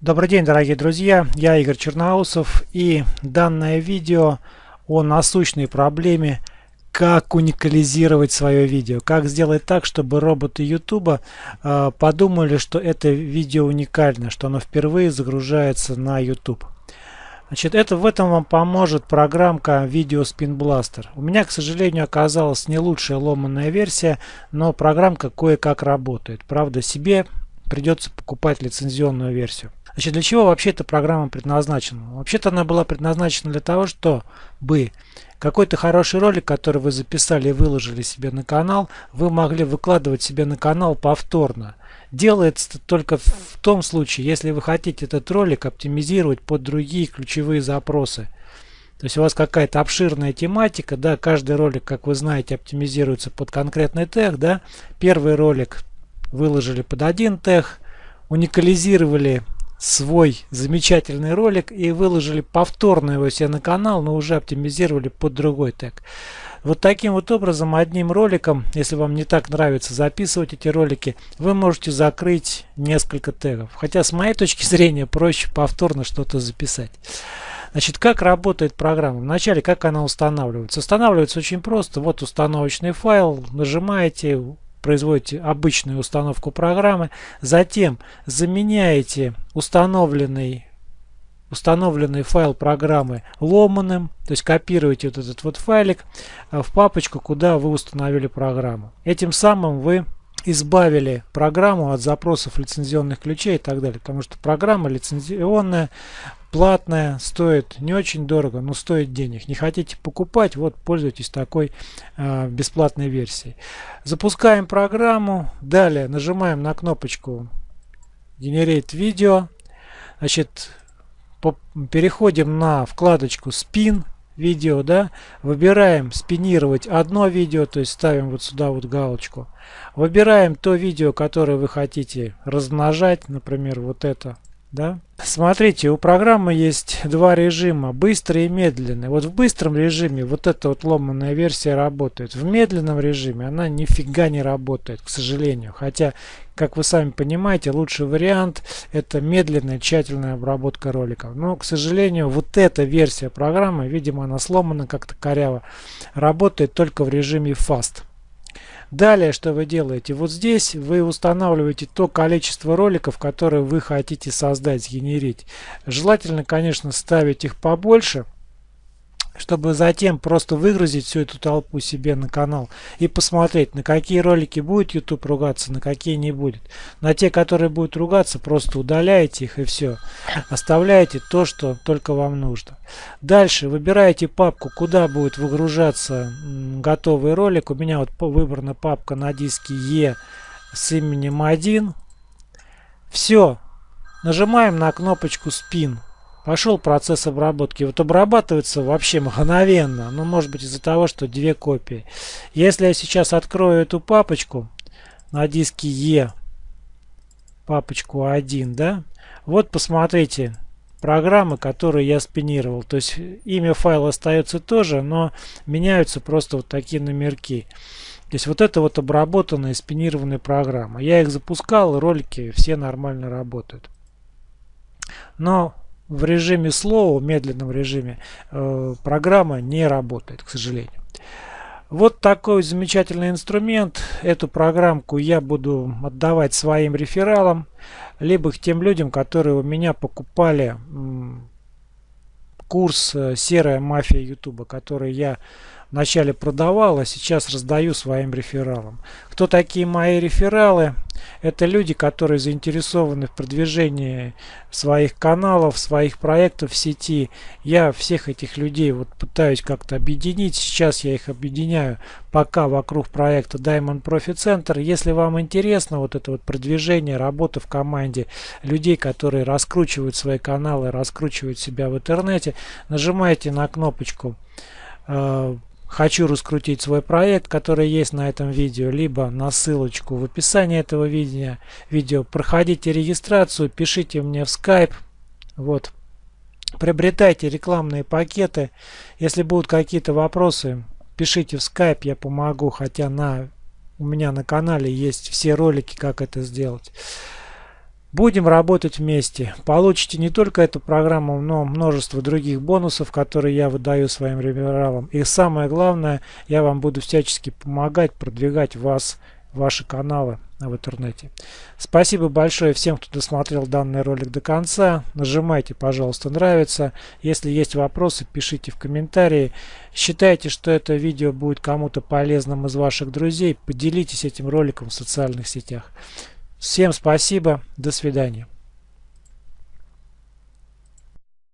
Добрый день, дорогие друзья! Я Игорь Черноусов и данное видео о насущной проблеме как уникализировать свое видео, как сделать так, чтобы роботы YouTube э, подумали, что это видео уникально, что оно впервые загружается на YouTube. Значит, это в этом вам поможет программка Video Spin Blaster. У меня, к сожалению, оказалась не лучшая ломаная версия, но программка кое-как работает. Правда, себе придется покупать лицензионную версию. Значит, для чего вообще эта программа предназначена? Вообще-то она была предназначена для того, чтобы какой-то хороший ролик, который вы записали и выложили себе на канал, вы могли выкладывать себе на канал повторно. Делается это только в том случае, если вы хотите этот ролик оптимизировать под другие ключевые запросы. То есть у вас какая-то обширная тематика, да, каждый ролик, как вы знаете, оптимизируется под конкретный тег, да. Первый ролик выложили под один тег, уникализировали свой замечательный ролик и выложили повторно его себе на канал, но уже оптимизировали под другой тег. Вот таким вот образом, одним роликом, если вам не так нравится записывать эти ролики, вы можете закрыть несколько тегов. Хотя с моей точки зрения проще повторно что-то записать. Значит, как работает программа? Вначале, как она устанавливается? Устанавливается очень просто. Вот установочный файл, нажимаете, производите обычную установку программы, затем заменяете установленный установленный файл программы ломаным, то есть копируете вот этот вот файлик э, в папочку, куда вы установили программу. Этим самым вы избавили программу от запросов лицензионных ключей и так далее, потому что программа лицензионная, платная, стоит не очень дорого, но стоит денег. Не хотите покупать, вот пользуйтесь такой э, бесплатной версией. Запускаем программу, далее нажимаем на кнопочку Generate Video, значит, переходим на вкладочку Spin видео, да, выбираем спинировать одно видео, то есть ставим вот сюда вот галочку. Выбираем то видео, которое вы хотите размножать, например, вот это да? Смотрите, у программы есть два режима, быстрый и медленный. Вот в быстром режиме вот эта вот ломаная версия работает. В медленном режиме она нифига не работает, к сожалению. Хотя, как вы сами понимаете, лучший вариант это медленная тщательная обработка роликов. Но, к сожалению, вот эта версия программы, видимо, она сломана как-то коряво, работает только в режиме Fast. Далее, что вы делаете? Вот здесь вы устанавливаете то количество роликов, которые вы хотите создать, сгенерить. Желательно, конечно, ставить их побольше чтобы затем просто выгрузить всю эту толпу себе на канал и посмотреть, на какие ролики будет YouTube ругаться, на какие не будет. На те, которые будут ругаться, просто удаляете их и все. Оставляете то, что только вам нужно. Дальше выбираете папку, куда будет выгружаться готовый ролик. У меня вот выбрана папка на диске E с именем 1. Все. Нажимаем на кнопочку Spin пошел процесс обработки. Вот обрабатывается вообще мгновенно. Ну, может быть из-за того, что две копии. Если я сейчас открою эту папочку на диске E, папочку 1, да, вот посмотрите, программы, которые я спинировал. То есть имя файла остается тоже, но меняются просто вот такие номерки. То есть вот это вот обработанные спинированные программы. Я их запускал, ролики все нормально работают. Но в режиме slow, медленном режиме, э, программа не работает, к сожалению. Вот такой замечательный инструмент. Эту программку я буду отдавать своим рефералам, либо к тем людям, которые у меня покупали курс э, «Серая мафия Ютуба», который я вначале продавал, а сейчас раздаю своим рефералам. Кто такие мои рефералы? Это люди, которые заинтересованы в продвижении своих каналов, своих проектов в сети. Я всех этих людей вот пытаюсь как-то объединить. Сейчас я их объединяю пока вокруг проекта Diamond Profit Center. Если вам интересно вот это вот продвижение, работа в команде людей, которые раскручивают свои каналы, раскручивают себя в интернете, нажимайте на кнопочку э, хочу раскрутить свой проект, который есть на этом видео, либо на ссылочку в описании этого видео. видео. Проходите регистрацию, пишите мне в Skype. Вот. Приобретайте рекламные пакеты. Если будут какие-то вопросы, пишите в Skype, я помогу, хотя на у меня на канале есть все ролики, как это сделать. Будем работать вместе. Получите не только эту программу, но множество других бонусов, которые я выдаю своим рефералам. И самое главное, я вам буду всячески помогать продвигать вас, ваши каналы в интернете. Спасибо большое всем, кто досмотрел данный ролик до конца. Нажимайте, пожалуйста, нравится. Если есть вопросы, пишите в комментарии. Считайте, что это видео будет кому-то полезным из ваших друзей. Поделитесь этим роликом в социальных сетях. Всем спасибо. До свидания.